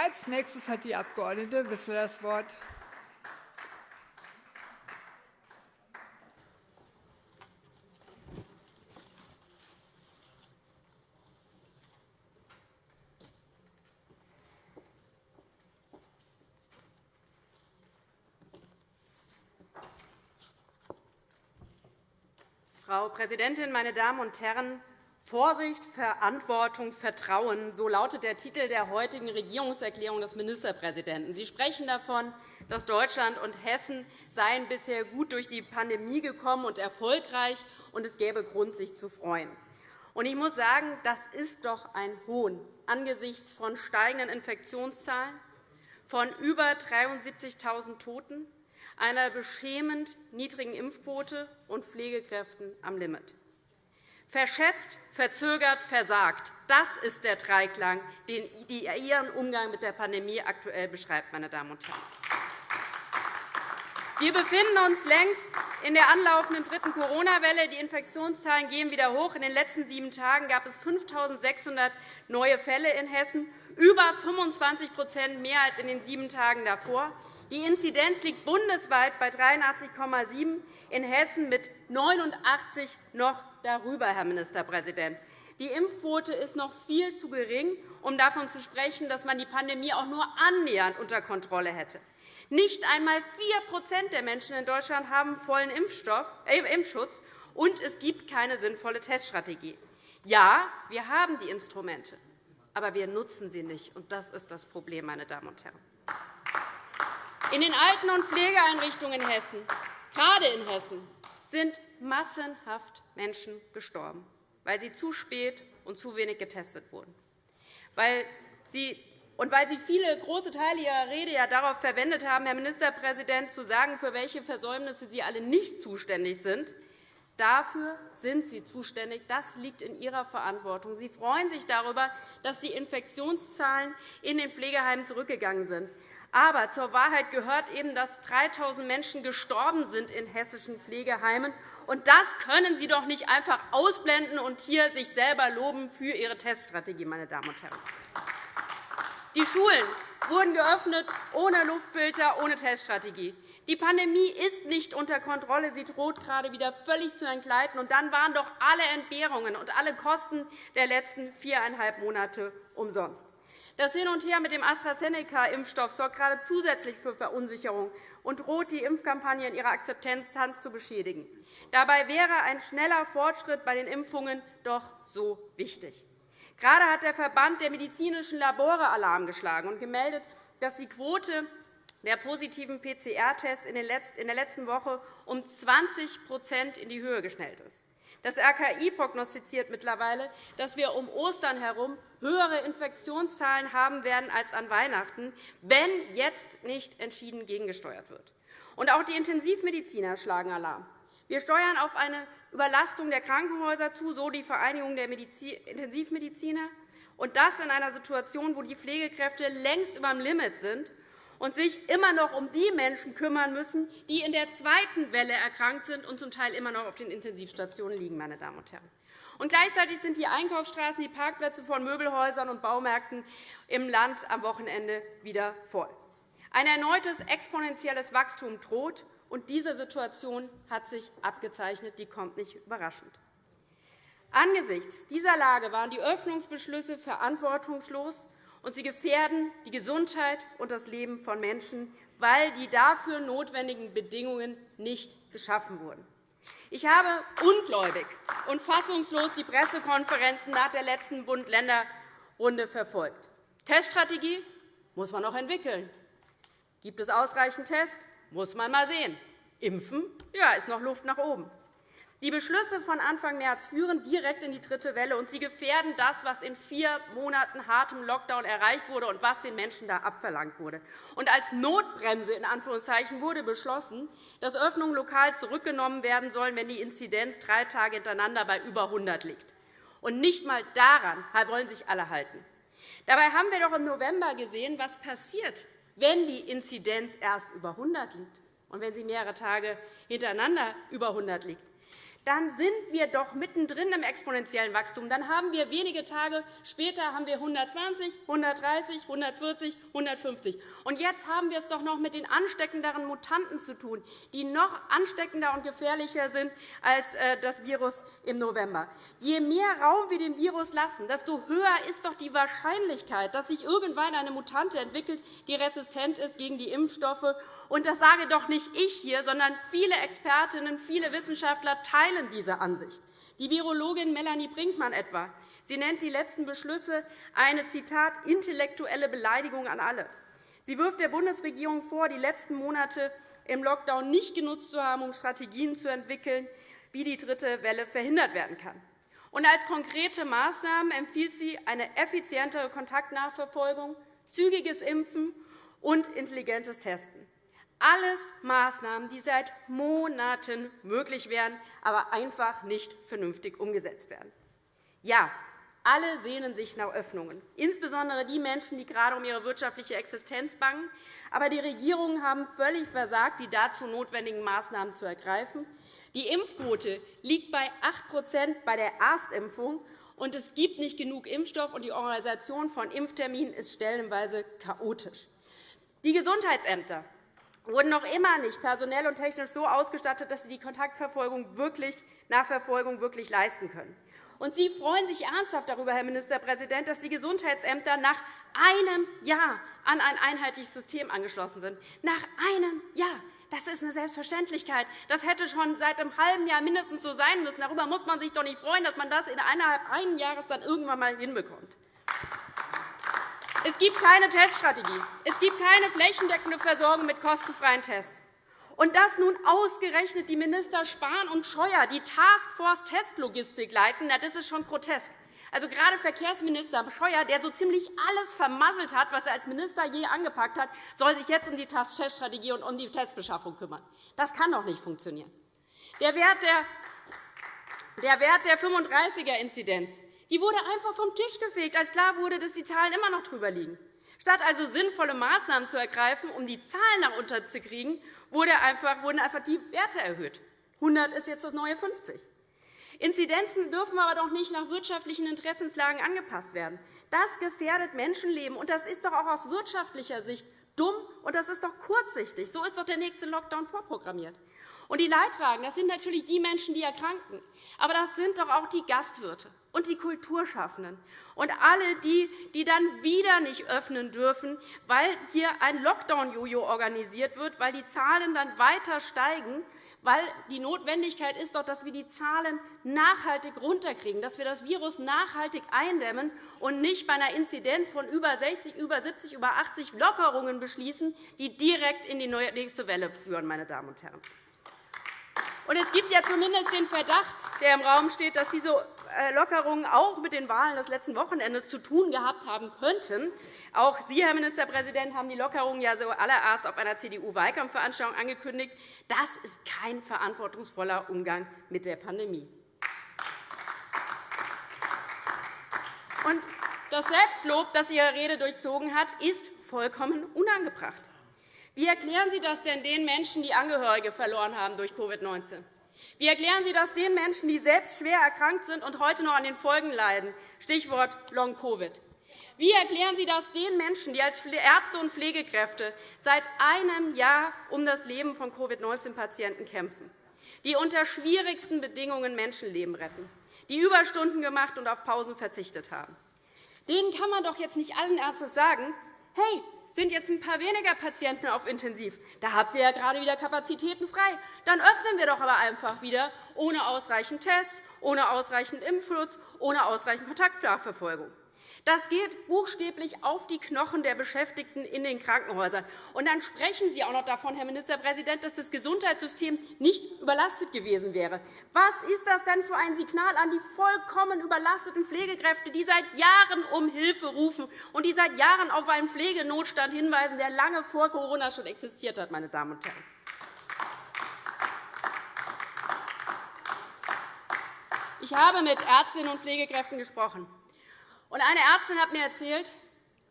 Als nächstes hat die Abg. Wissler das Wort. Frau Präsidentin, meine Damen und Herren! Vorsicht, Verantwortung, Vertrauen, so lautet der Titel der heutigen Regierungserklärung des Ministerpräsidenten. Sie sprechen davon, dass Deutschland und Hessen seien bisher gut durch die Pandemie gekommen und erfolgreich, und es gäbe Grund, sich zu freuen. Ich muss sagen, das ist doch ein Hohn angesichts von steigenden Infektionszahlen, von über 73.000 Toten, einer beschämend niedrigen Impfquote und Pflegekräften am Limit. Verschätzt, verzögert, versagt. Das ist der Dreiklang, den Ihren Umgang mit der Pandemie aktuell beschreibt. Meine Damen und Herren. Wir befinden uns längst in der anlaufenden dritten Corona-Welle. Die Infektionszahlen gehen wieder hoch. In den letzten sieben Tagen gab es 5.600 neue Fälle in Hessen, über 25% mehr als in den sieben Tagen davor. Die Inzidenz liegt bundesweit bei 83,7, in Hessen mit 89 noch darüber, Herr Ministerpräsident. Die Impfquote ist noch viel zu gering, um davon zu sprechen, dass man die Pandemie auch nur annähernd unter Kontrolle hätte. Nicht einmal 4% der Menschen in Deutschland haben vollen äh, Impfschutz, und es gibt keine sinnvolle Teststrategie. Ja, wir haben die Instrumente, aber wir nutzen sie nicht. Und das ist das Problem, meine Damen und Herren. In den Alten- und Pflegeeinrichtungen in Hessen, gerade in Hessen, sind massenhaft Menschen gestorben, weil sie zu spät und zu wenig getestet wurden. Weil sie und weil Sie viele große Teile Ihrer Rede ja darauf verwendet haben, Herr Ministerpräsident, zu sagen, für welche Versäumnisse Sie alle nicht zuständig sind, dafür sind Sie zuständig. Das liegt in Ihrer Verantwortung. Sie freuen sich darüber, dass die Infektionszahlen in den Pflegeheimen zurückgegangen sind. Aber zur Wahrheit gehört eben, dass 3.000 Menschen gestorben sind in hessischen Pflegeheimen. Und das können Sie doch nicht einfach ausblenden und hier sich selber loben für Ihre Teststrategie, meine Damen und Herren. Die Schulen wurden geöffnet ohne Luftfilter, ohne Teststrategie. Die Pandemie ist nicht unter Kontrolle. Sie droht gerade wieder völlig zu entgleiten. Und dann waren doch alle Entbehrungen und alle Kosten der letzten viereinhalb Monate umsonst. Das Hin und Her mit dem AstraZeneca-Impfstoff sorgt gerade zusätzlich für Verunsicherung und droht, die Impfkampagne in ihrer Akzeptanz zu beschädigen. Dabei wäre ein schneller Fortschritt bei den Impfungen doch so wichtig. Gerade hat der Verband der medizinischen Labore Alarm geschlagen und gemeldet, dass die Quote der positiven PCR-Tests in der letzten Woche um 20% in die Höhe geschnellt ist. Das RKI prognostiziert mittlerweile, dass wir um Ostern herum höhere Infektionszahlen haben werden als an Weihnachten, wenn jetzt nicht entschieden gegengesteuert wird. Und auch die Intensivmediziner schlagen Alarm. Wir steuern auf eine Überlastung der Krankenhäuser zu, so die Vereinigung der Intensivmediziner, und das in einer Situation, wo die Pflegekräfte längst über dem Limit sind und sich immer noch um die Menschen kümmern müssen, die in der zweiten Welle erkrankt sind und zum Teil immer noch auf den Intensivstationen liegen. Meine Damen und Herren. Und gleichzeitig sind die Einkaufsstraßen, die Parkplätze von Möbelhäusern und Baumärkten im Land am Wochenende wieder voll. Ein erneutes exponentielles Wachstum droht, und diese Situation hat sich abgezeichnet. Die kommt nicht überraschend. Angesichts dieser Lage waren die Öffnungsbeschlüsse verantwortungslos und sie gefährden die Gesundheit und das Leben von Menschen, weil die dafür notwendigen Bedingungen nicht geschaffen wurden. Ich habe ungläubig und fassungslos die Pressekonferenzen nach der letzten Bund-Länder-Runde verfolgt. Teststrategie muss man noch entwickeln. Gibt es ausreichend Tests? Muss man mal sehen. Impfen ja, ist noch Luft nach oben. Die Beschlüsse von Anfang März führen direkt in die dritte Welle, und sie gefährden das, was in vier Monaten hartem Lockdown erreicht wurde und was den Menschen da abverlangt wurde. Und als Notbremse in Anführungszeichen wurde beschlossen, dass Öffnungen lokal zurückgenommen werden sollen, wenn die Inzidenz drei Tage hintereinander bei über 100 liegt. Und nicht einmal daran wollen sich alle halten. Dabei haben wir doch im November gesehen, was passiert, wenn die Inzidenz erst über 100 liegt und wenn sie mehrere Tage hintereinander über 100 liegt. Dann sind wir doch mittendrin im exponentiellen Wachstum. Dann haben wir wenige Tage später haben wir 120, 130, 140, 150. Und jetzt haben wir es doch noch mit den ansteckenderen Mutanten zu tun, die noch ansteckender und gefährlicher sind als äh, das Virus im November. Je mehr Raum wir dem Virus lassen, desto höher ist doch die Wahrscheinlichkeit, dass sich irgendwann eine Mutante entwickelt, die resistent ist gegen die Impfstoffe und das sage doch nicht ich hier, sondern viele Expertinnen, viele Wissenschaftler teilen diese Ansicht. Die Virologin Melanie Brinkmann etwa. Sie nennt die letzten Beschlüsse eine Zitat, intellektuelle Beleidigung an alle. Sie wirft der Bundesregierung vor, die letzten Monate im Lockdown nicht genutzt zu haben, um Strategien zu entwickeln, wie die dritte Welle verhindert werden kann. Und als konkrete Maßnahmen empfiehlt sie eine effizientere Kontaktnachverfolgung, zügiges Impfen und intelligentes Testen. Alles Maßnahmen, die seit Monaten möglich wären, aber einfach nicht vernünftig umgesetzt werden. Ja, alle sehnen sich nach Öffnungen, insbesondere die Menschen, die gerade um ihre wirtschaftliche Existenz bangen. Aber die Regierungen haben völlig versagt, die dazu notwendigen Maßnahmen zu ergreifen. Die Impfquote liegt bei 8% bei der Erstimpfung, und es gibt nicht genug Impfstoff, und die Organisation von Impfterminen ist stellenweise chaotisch. Die Gesundheitsämter wurden noch immer nicht personell und technisch so ausgestattet, dass sie die Kontaktverfolgung wirklich, Nachverfolgung wirklich leisten können. Und Sie freuen sich ernsthaft darüber, Herr Ministerpräsident, dass die Gesundheitsämter nach einem Jahr an ein einheitliches System angeschlossen sind. Nach einem Jahr. Das ist eine Selbstverständlichkeit. Das hätte schon seit einem halben Jahr mindestens so sein müssen. Darüber muss man sich doch nicht freuen, dass man das innerhalb eines Jahres dann irgendwann einmal hinbekommt. Es gibt keine Teststrategie. Es gibt keine flächendeckende Versorgung mit kostenfreien Tests. Und dass nun ausgerechnet die Minister Spahn und Scheuer die Taskforce Testlogistik leiten, das ist schon grotesk. Also gerade Verkehrsminister Scheuer, der so ziemlich alles vermasselt hat, was er als Minister je angepackt hat, soll sich jetzt um die Teststrategie und um die Testbeschaffung kümmern. Das kann doch nicht funktionieren. Der Wert der, der, Wert der 35er-Inzidenz die wurde einfach vom Tisch gefegt, als klar wurde, dass die Zahlen immer noch drüber liegen. Statt also sinnvolle Maßnahmen zu ergreifen, um die Zahlen nach unten zu kriegen, wurden einfach die Werte erhöht. 100 ist jetzt das neue 50. Inzidenzen dürfen aber doch nicht nach wirtschaftlichen Interessenslagen angepasst werden. Das gefährdet Menschenleben, und das ist doch auch aus wirtschaftlicher Sicht dumm, und das ist doch kurzsichtig. So ist doch der nächste Lockdown vorprogrammiert. Und die Leidtragenden, das sind natürlich die Menschen, die erkranken. Aber das sind doch auch die Gastwirte und die Kulturschaffenden und alle die, die dann wieder nicht öffnen dürfen, weil hier ein Lockdown-Jojo organisiert wird, weil die Zahlen dann weiter steigen, weil die Notwendigkeit ist doch, dass wir die Zahlen nachhaltig runterkriegen, dass wir das Virus nachhaltig eindämmen und nicht bei einer Inzidenz von über 60, über 70, über 80 Lockerungen beschließen, die direkt in die nächste Welle führen. Meine Damen und Herren. Und es gibt ja zumindest den Verdacht, der im Raum steht, dass diese äh, Lockerungen auch mit den Wahlen des letzten Wochenendes zu tun gehabt haben könnten. Auch Sie, Herr Ministerpräsident, haben die Lockerungen ja zuallererst auf einer CDU-Wahlkampfveranstaltung angekündigt. Das ist kein verantwortungsvoller Umgang mit der Pandemie. Und das Selbstlob, das Ihre Rede durchzogen hat, ist vollkommen unangebracht. Wie erklären Sie das denn den Menschen, die Angehörige verloren haben durch Covid-19? Wie erklären Sie das den Menschen, die selbst schwer erkrankt sind und heute noch an den Folgen leiden? Stichwort Long-Covid. Wie erklären Sie das den Menschen, die als Ärzte und Pflegekräfte seit einem Jahr um das Leben von Covid-19-Patienten kämpfen, die unter schwierigsten Bedingungen Menschenleben retten, die Überstunden gemacht und auf Pausen verzichtet haben? Denen kann man doch jetzt nicht allen Ärzten sagen, hey, sind jetzt ein paar weniger Patienten auf Intensiv. Da habt ihr ja gerade wieder Kapazitäten frei. Dann öffnen wir doch aber einfach wieder ohne ausreichend Tests, ohne ausreichend Impfschutz, ohne ausreichend Kontaktnachverfolgung. Das geht buchstäblich auf die Knochen der Beschäftigten in den Krankenhäusern. Und dann sprechen Sie auch noch davon, Herr Ministerpräsident, dass das Gesundheitssystem nicht überlastet gewesen wäre. Was ist das denn für ein Signal an die vollkommen überlasteten Pflegekräfte, die seit Jahren um Hilfe rufen und die seit Jahren auf einen Pflegenotstand hinweisen, der lange vor Corona schon existiert hat, meine Damen und Herren? Ich habe mit Ärztinnen und Pflegekräften gesprochen. Eine Ärztin hat mir erzählt,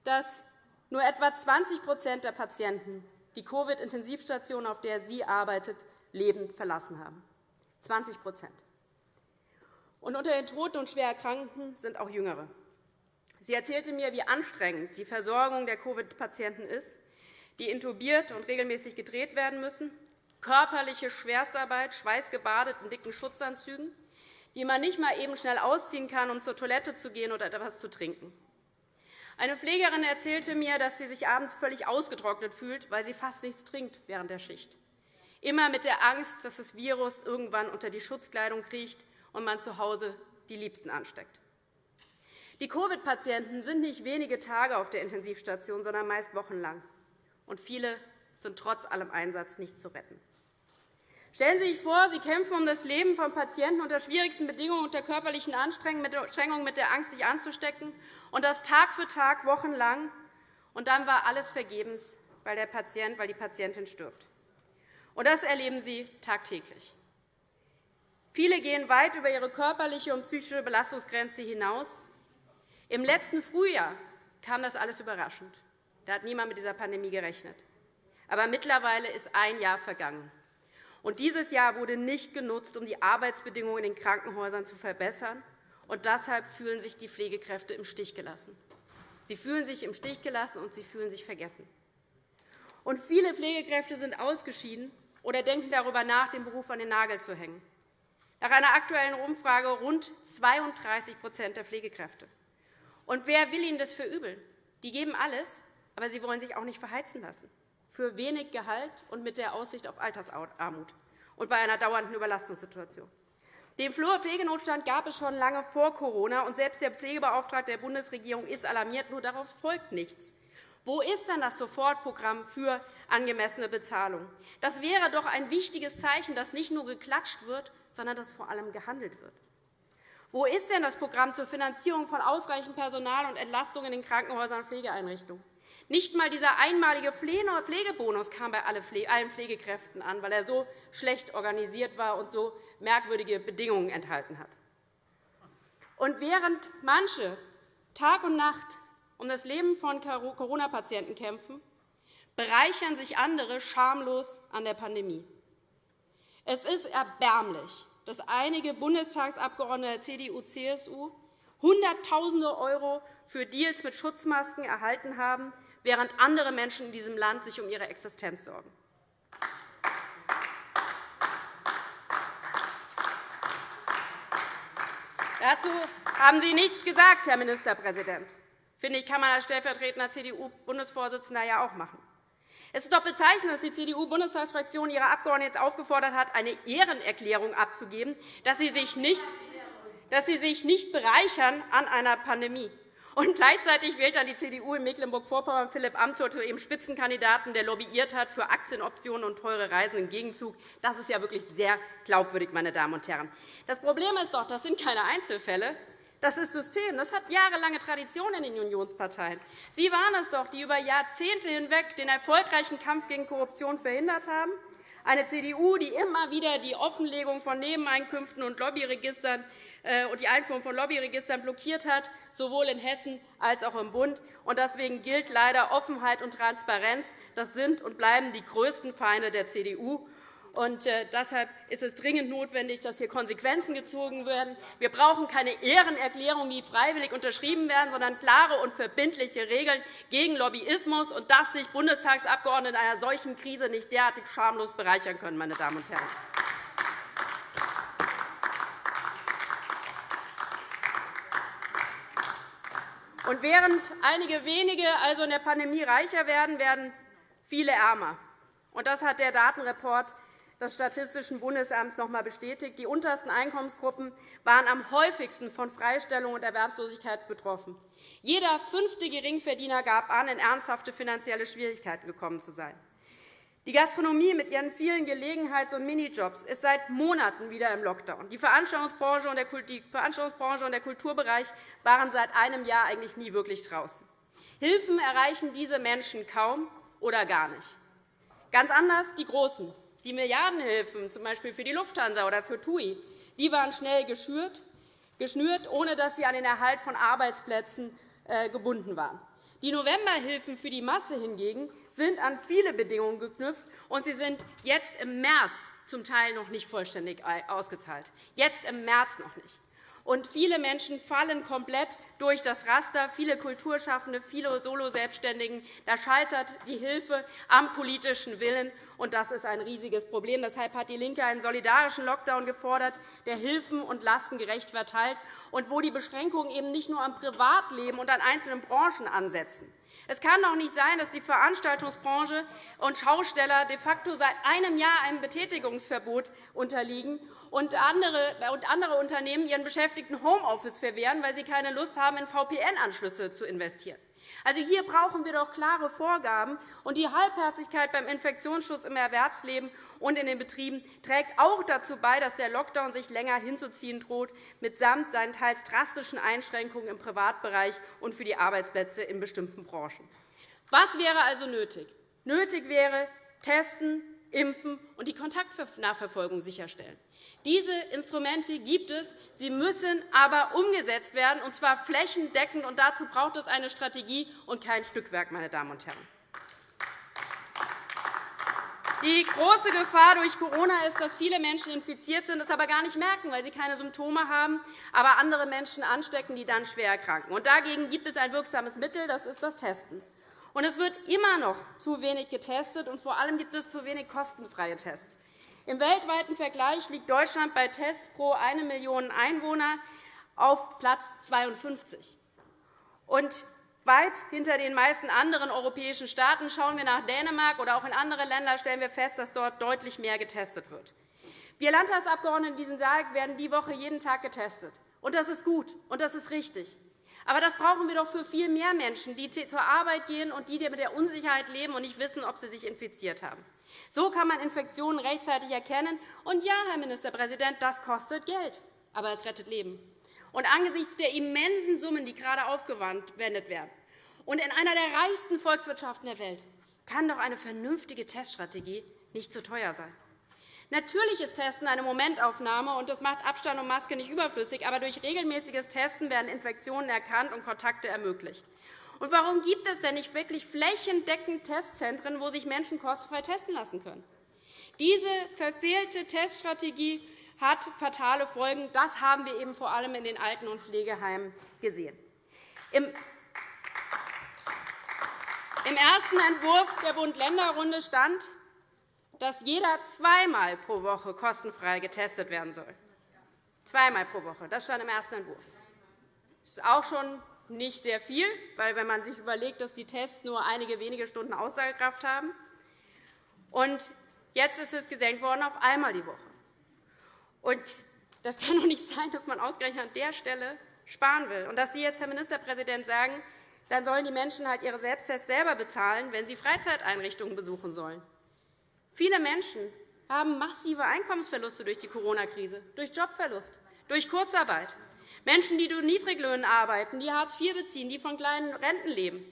dass nur etwa 20% der Patienten die Covid-Intensivstation, auf der sie arbeitet, lebend verlassen haben. 20 Und unter den Toten und schwer Erkrankten sind auch Jüngere. Sie erzählte mir, wie anstrengend die Versorgung der Covid-Patienten ist, die intubiert und regelmäßig gedreht werden müssen, körperliche Schwerstarbeit, schweißgebadet in dicken Schutzanzügen, die man nicht mal eben schnell ausziehen kann, um zur Toilette zu gehen oder etwas zu trinken. Eine Pflegerin erzählte mir, dass sie sich abends völlig ausgetrocknet fühlt, weil sie fast nichts trinkt während der Schicht. Immer mit der Angst, dass das Virus irgendwann unter die Schutzkleidung kriecht und man zu Hause die Liebsten ansteckt. Die Covid-Patienten sind nicht wenige Tage auf der Intensivstation, sondern meist wochenlang. Und viele sind trotz allem Einsatz nicht zu retten. Stellen Sie sich vor, Sie kämpfen um das Leben von Patienten unter schwierigsten Bedingungen, unter körperlichen Anstrengungen, mit der Angst, sich anzustecken, und das Tag für Tag, wochenlang. Und dann war alles vergebens, weil, der Patient, weil die Patientin stirbt. Und das erleben Sie tagtäglich. Viele gehen weit über ihre körperliche und psychische Belastungsgrenze hinaus. Im letzten Frühjahr kam das alles überraschend. Da hat niemand mit dieser Pandemie gerechnet. Aber mittlerweile ist ein Jahr vergangen. Und dieses Jahr wurde nicht genutzt, um die Arbeitsbedingungen in den Krankenhäusern zu verbessern. Und deshalb fühlen sich die Pflegekräfte im Stich gelassen. Sie fühlen sich im Stich gelassen, und sie fühlen sich vergessen. Und viele Pflegekräfte sind ausgeschieden oder denken darüber nach, den Beruf an den Nagel zu hängen. Nach einer aktuellen Umfrage rund 32% der Pflegekräfte. Und wer will ihnen das verübeln? Die geben alles, aber sie wollen sich auch nicht verheizen lassen für wenig Gehalt und mit der Aussicht auf Altersarmut und bei einer dauernden Überlastungssituation. Den Pflegenotstand gab es schon lange vor Corona, und selbst der Pflegebeauftragte der Bundesregierung ist alarmiert. Nur daraus folgt nichts. Wo ist denn das Sofortprogramm für angemessene Bezahlung? Das wäre doch ein wichtiges Zeichen, dass nicht nur geklatscht wird, sondern dass vor allem gehandelt wird. Wo ist denn das Programm zur Finanzierung von ausreichend Personal und Entlastung in den Krankenhäusern und Pflegeeinrichtungen? Nicht einmal dieser einmalige Pflegebonus kam bei allen Pflegekräften an, weil er so schlecht organisiert war und so merkwürdige Bedingungen enthalten hat. Und während manche Tag und Nacht um das Leben von Corona-Patienten kämpfen, bereichern sich andere schamlos an der Pandemie. Es ist erbärmlich, dass einige Bundestagsabgeordnete der CDU-CSU Hunderttausende € für Deals mit Schutzmasken erhalten haben, während andere Menschen in diesem Land sich um ihre Existenz sorgen. Dazu haben Sie nichts gesagt, Herr Ministerpräsident. Finde ich, kann man als stellvertretender CDU-Bundesvorsitzender ja auch machen. Es ist doch bezeichnend, dass die CDU-Bundestagsfraktion ihre Abgeordneten jetzt aufgefordert hat, eine Ehrenerklärung abzugeben, dass sie sich nicht, dass sie sich nicht bereichern an einer Pandemie. Und gleichzeitig wählt dann die CDU in Mecklenburg-Vorpommern Philipp Amthor zu ihrem Spitzenkandidaten, der lobbyiert hat für Aktienoptionen und teure Reisen im Gegenzug. Das ist ja wirklich sehr glaubwürdig, meine Damen und Herren. Das Problem ist doch, das sind keine Einzelfälle. Das ist System. Das hat jahrelange Tradition in den Unionsparteien. Sie waren es doch, die über Jahrzehnte hinweg den erfolgreichen Kampf gegen Korruption verhindert haben. Eine CDU, die immer wieder die Offenlegung von Nebeneinkünften und Lobbyregistern und die Einführung von Lobbyregistern blockiert hat, sowohl in Hessen als auch im Bund. Deswegen gilt leider Offenheit und Transparenz. Das sind und bleiben die größten Feinde der CDU. Und äh, deshalb ist es dringend notwendig, dass hier Konsequenzen gezogen werden. Wir brauchen keine Ehrenerklärungen, die freiwillig unterschrieben werden, sondern klare und verbindliche Regeln gegen Lobbyismus und dass sich Bundestagsabgeordnete in einer solchen Krise nicht derartig schamlos bereichern können. Meine Damen und Herren. Und während einige wenige also in der Pandemie reicher werden, werden viele ärmer. Und das hat der Datenreport des Statistischen Bundesamts noch einmal bestätigt. Die untersten Einkommensgruppen waren am häufigsten von Freistellung und Erwerbslosigkeit betroffen. Jeder fünfte Geringverdiener gab an, in ernsthafte finanzielle Schwierigkeiten gekommen zu sein. Die Gastronomie mit ihren vielen Gelegenheits- und Minijobs ist seit Monaten wieder im Lockdown. Die Veranstaltungsbranche und der Kulturbereich waren seit einem Jahr eigentlich nie wirklich draußen. Hilfen erreichen diese Menschen kaum oder gar nicht. Ganz anders die Großen. Die Milliardenhilfen, z. B. für die Lufthansa oder für TUI, die waren schnell geschürt, ohne dass sie an den Erhalt von Arbeitsplätzen äh, gebunden waren. Die Novemberhilfen für die Masse hingegen sind an viele Bedingungen geknüpft, und sie sind jetzt im März zum Teil noch nicht vollständig ausgezahlt. Jetzt im März noch nicht. Und viele Menschen fallen komplett durch das Raster, viele Kulturschaffende, viele Solo-Selbstständigen. Da scheitert die Hilfe am politischen Willen, und das ist ein riesiges Problem. Deshalb hat DIE LINKE einen solidarischen Lockdown gefordert, der Hilfen und Lasten gerecht verteilt und wo die Beschränkungen eben nicht nur am Privatleben und an einzelnen Branchen ansetzen. Es kann doch nicht sein, dass die Veranstaltungsbranche und Schausteller de facto seit einem Jahr einem Betätigungsverbot unterliegen und andere Unternehmen ihren Beschäftigten Homeoffice verwehren, weil sie keine Lust haben, in VPN-Anschlüsse zu investieren. Also hier brauchen wir doch klare Vorgaben. Und die Halbherzigkeit beim Infektionsschutz im Erwerbsleben und in den Betrieben trägt auch dazu bei, dass der Lockdown sich länger hinzuziehen droht, mitsamt seinen teils drastischen Einschränkungen im Privatbereich und für die Arbeitsplätze in bestimmten Branchen. Was wäre also nötig? Nötig wäre Testen, Impfen und die Kontaktnachverfolgung sicherstellen. Diese Instrumente gibt es. Sie müssen aber umgesetzt werden, und zwar flächendeckend. Und dazu braucht es eine Strategie und kein Stückwerk. Meine Damen und Herren. Die große Gefahr durch Corona ist, dass viele Menschen infiziert sind, es aber gar nicht merken, weil sie keine Symptome haben, aber andere Menschen anstecken, die dann schwer erkranken. Und dagegen gibt es ein wirksames Mittel, das ist das Testen. Und es wird immer noch zu wenig getestet, und vor allem gibt es zu wenig kostenfreie Tests. Im weltweiten Vergleich liegt Deutschland bei Tests pro 1 Million Einwohner auf Platz 52. Und weit hinter den meisten anderen europäischen Staaten schauen wir nach Dänemark oder auch in andere Länder, stellen wir fest, dass dort deutlich mehr getestet wird. Wir Landtagsabgeordnete in diesem Saal werden die Woche jeden Tag getestet. Und das ist gut und das ist richtig. Aber das brauchen wir doch für viel mehr Menschen, die zur Arbeit gehen und die mit der Unsicherheit leben und nicht wissen, ob sie sich infiziert haben. So kann man Infektionen rechtzeitig erkennen. Und ja, Herr Ministerpräsident, das kostet Geld, aber es rettet Leben. Und angesichts der immensen Summen, die gerade aufgewendet werden, und in einer der reichsten Volkswirtschaften der Welt, kann doch eine vernünftige Teststrategie nicht zu teuer sein. Natürlich ist Testen eine Momentaufnahme, und das macht Abstand und Maske nicht überflüssig. Aber durch regelmäßiges Testen werden Infektionen erkannt und Kontakte ermöglicht. Und warum gibt es denn nicht wirklich flächendeckend Testzentren, wo sich Menschen kostenfrei testen lassen können? Diese verfehlte Teststrategie hat fatale Folgen. Das haben wir eben vor allem in den Alten- und Pflegeheimen gesehen. Im ersten Entwurf der Bund-Länder-Runde stand, dass jeder zweimal pro Woche kostenfrei getestet werden soll. Zweimal pro Woche. Das stand im ersten Entwurf. Das ist auch schon nicht sehr viel, weil wenn man sich überlegt, dass die Tests nur einige wenige Stunden Aussagekraft haben. Und jetzt ist es gesenkt worden auf einmal die Woche. Und das kann doch nicht sein, dass man ausgerechnet an der Stelle sparen will. Und dass Sie jetzt, Herr Ministerpräsident, sagen, dann sollen die Menschen halt ihre Selbsttests selber bezahlen, wenn sie Freizeiteinrichtungen besuchen sollen. Viele Menschen haben massive Einkommensverluste durch die Corona-Krise, durch Jobverlust, durch Kurzarbeit. Menschen, die durch Niedriglöhnen arbeiten, die Hartz IV beziehen, die von kleinen Renten leben,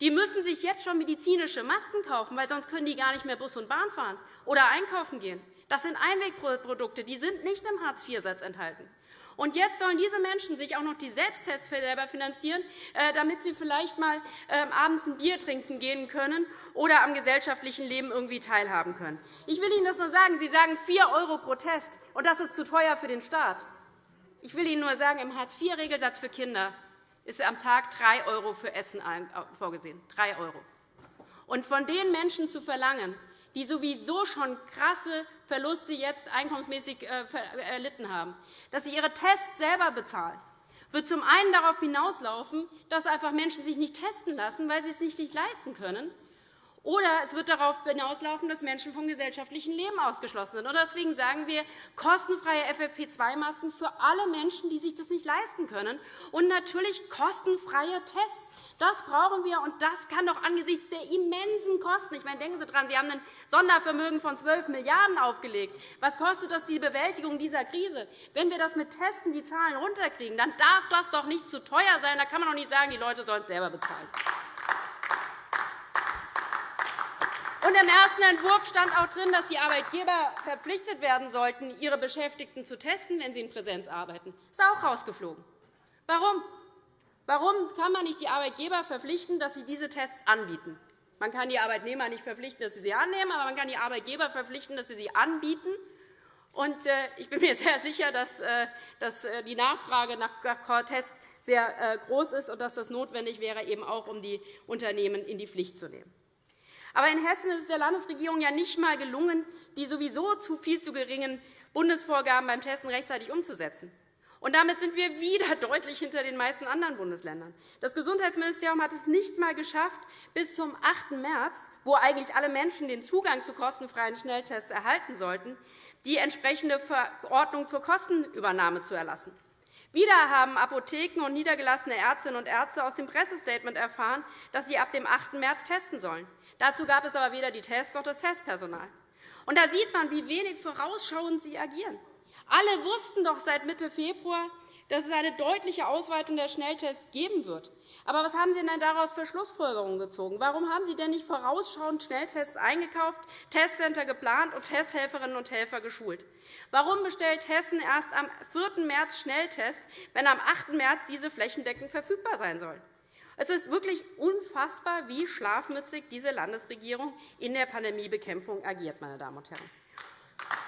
die müssen sich jetzt schon medizinische Masken kaufen, weil sonst können die gar nicht mehr Bus und Bahn fahren oder einkaufen gehen. Das sind Einwegprodukte, die sind nicht im Hartz-IV-Satz enthalten. Und jetzt sollen diese Menschen sich auch noch die Selbsttests selber finanzieren, äh, damit sie vielleicht einmal ähm, abends ein Bier trinken gehen können oder am gesellschaftlichen Leben irgendwie teilhaben können. Ich will Ihnen das nur sagen. Sie sagen 4 € pro Test, und das ist zu teuer für den Staat. Ich will Ihnen nur sagen, im Hartz-IV-Regelsatz für Kinder ist am Tag 3 € für Essen vorgesehen. 3 €. Und von den Menschen zu verlangen, die sowieso schon krasse Verluste jetzt einkommensmäßig äh, erlitten haben, dass sie ihre Tests selber bezahlen, wird zum einen darauf hinauslaufen, dass einfach Menschen sich nicht testen lassen, weil sie es sich nicht leisten können, oder es wird darauf hinauslaufen, dass Menschen vom gesellschaftlichen Leben ausgeschlossen sind. Deswegen sagen wir kostenfreie FFP2-Masken für alle Menschen, die sich das nicht leisten können, und natürlich kostenfreie Tests. Das brauchen wir, und das kann doch angesichts der immensen Kosten – ich meine, denken Sie daran, Sie haben ein Sondervermögen von 12 Milliarden € aufgelegt. Was kostet das die Bewältigung dieser Krise? Wenn wir das mit Testen die Zahlen runterkriegen, dann darf das doch nicht zu teuer sein. Da kann man doch nicht sagen, die Leute sollen es selber bezahlen. Und Im ersten Entwurf stand auch drin, dass die Arbeitgeber verpflichtet werden sollten, ihre Beschäftigten zu testen, wenn sie in Präsenz arbeiten. Das ist auch rausgeflogen. Warum? Warum kann man nicht die Arbeitgeber verpflichten, dass sie diese Tests anbieten? Man kann die Arbeitnehmer nicht verpflichten, dass sie sie annehmen, aber man kann die Arbeitgeber verpflichten, dass sie sie anbieten. Und äh, ich bin mir sehr sicher, dass, äh, die Nachfrage nach Tests sehr groß ist und dass das notwendig wäre, eben auch um die Unternehmen in die Pflicht zu nehmen. Aber in Hessen ist es der Landesregierung ja nicht einmal gelungen, die sowieso zu viel zu geringen Bundesvorgaben beim Testen rechtzeitig umzusetzen. Und damit sind wir wieder deutlich hinter den meisten anderen Bundesländern. Das Gesundheitsministerium hat es nicht einmal geschafft, bis zum 8. März, wo eigentlich alle Menschen den Zugang zu kostenfreien Schnelltests erhalten sollten, die entsprechende Verordnung zur Kostenübernahme zu erlassen. Wieder haben Apotheken und niedergelassene Ärztinnen und Ärzte aus dem Pressestatement erfahren, dass sie ab dem 8. März testen sollen. Dazu gab es aber weder die Tests noch das Testpersonal. Und da sieht man, wie wenig vorausschauend Sie agieren. Alle wussten doch seit Mitte Februar, dass es eine deutliche Ausweitung der Schnelltests geben wird. Aber was haben Sie denn daraus für Schlussfolgerungen gezogen? Warum haben Sie denn nicht vorausschauend Schnelltests eingekauft, Testcenter geplant und Testhelferinnen und Helfer geschult? Warum bestellt Hessen erst am 4. März Schnelltests, wenn am 8. März diese flächendeckend verfügbar sein sollen? Es ist wirklich unfassbar, wie schlafmützig diese Landesregierung in der Pandemiebekämpfung agiert. Meine Damen und Herren.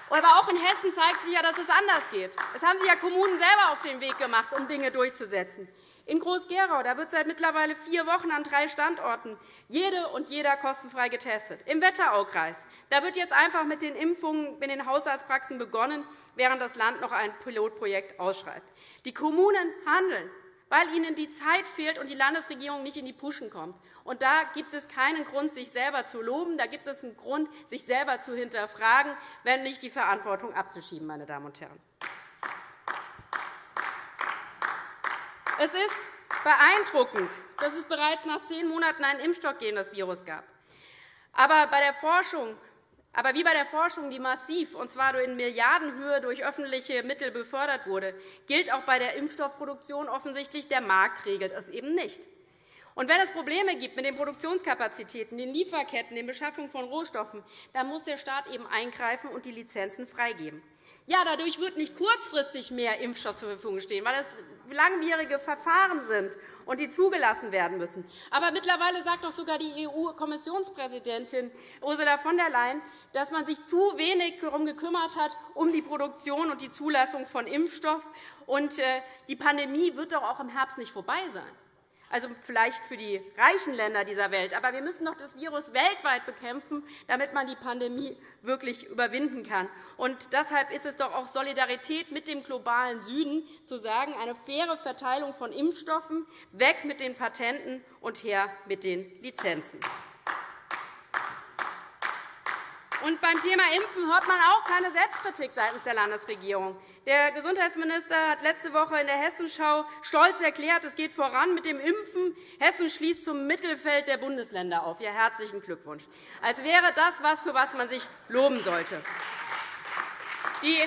Aber auch in Hessen zeigt sich ja, dass es anders geht. Es haben sich ja Kommunen selber auf den Weg gemacht, um Dinge durchzusetzen. In Groß-Gerau wird seit mittlerweile vier Wochen an drei Standorten jede und jeder kostenfrei getestet. Im Wetteraukreis da wird jetzt einfach mit den Impfungen in den Hausarztpraxen begonnen, während das Land noch ein Pilotprojekt ausschreibt. Die Kommunen handeln weil ihnen die Zeit fehlt und die Landesregierung nicht in die Puschen kommt. Und da gibt es keinen Grund, sich selber zu loben. Da gibt es einen Grund, sich selber zu hinterfragen, wenn nicht die Verantwortung abzuschieben. Meine Damen und Herren. Es ist beeindruckend, dass es bereits nach zehn Monaten einen Impfstoff gegen das Virus gab. Aber bei der Forschung aber wie bei der Forschung, die massiv, und zwar in Milliardenhöhe durch öffentliche Mittel befördert wurde, gilt auch bei der Impfstoffproduktion offensichtlich, der Markt regelt es eben nicht. Und wenn es Probleme gibt mit den Produktionskapazitäten, den Lieferketten, den Beschaffungen von Rohstoffen, dann muss der Staat eben eingreifen und die Lizenzen freigeben. Ja, dadurch wird nicht kurzfristig mehr Impfstoff zur Verfügung stehen, weil es langwierige Verfahren sind und die zugelassen werden müssen. Aber mittlerweile sagt doch sogar die EU-Kommissionspräsidentin Ursula von der Leyen, dass man sich zu wenig darum gekümmert hat, um die Produktion und die Zulassung von Impfstoff. Und äh, die Pandemie wird doch auch im Herbst nicht vorbei sein also vielleicht für die reichen Länder dieser Welt. Aber wir müssen doch das Virus weltweit bekämpfen, damit man die Pandemie wirklich überwinden kann. Und deshalb ist es doch auch Solidarität mit dem globalen Süden, zu sagen, eine faire Verteilung von Impfstoffen, weg mit den Patenten und her mit den Lizenzen. Und beim Thema Impfen hört man auch keine Selbstkritik seitens der Landesregierung. Der Gesundheitsminister hat letzte Woche in der Hessenschau stolz erklärt, es geht voran mit dem Impfen. Hessen schließt zum Mittelfeld der Bundesländer auf. Ja, herzlichen Glückwunsch. Als wäre das etwas, für was man sich loben sollte. Die